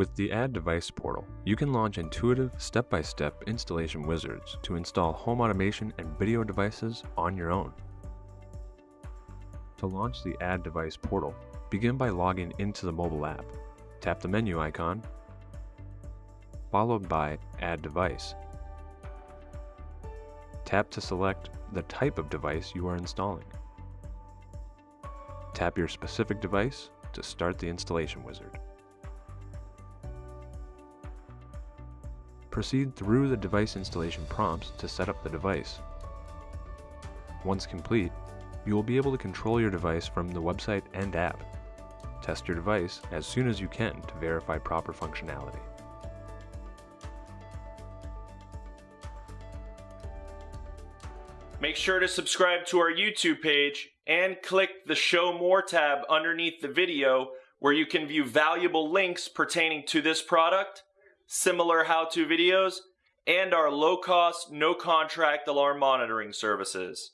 With the Add Device portal, you can launch intuitive, step-by-step installation wizards to install home automation and video devices on your own. To launch the Add Device portal, begin by logging into the mobile app. Tap the menu icon, followed by Add Device. Tap to select the type of device you are installing. Tap your specific device to start the installation wizard. Proceed through the device installation prompts to set up the device. Once complete, you will be able to control your device from the website and app. Test your device as soon as you can to verify proper functionality. Make sure to subscribe to our YouTube page and click the Show More tab underneath the video where you can view valuable links pertaining to this product, similar how-to videos, and our low-cost, no-contract alarm monitoring services.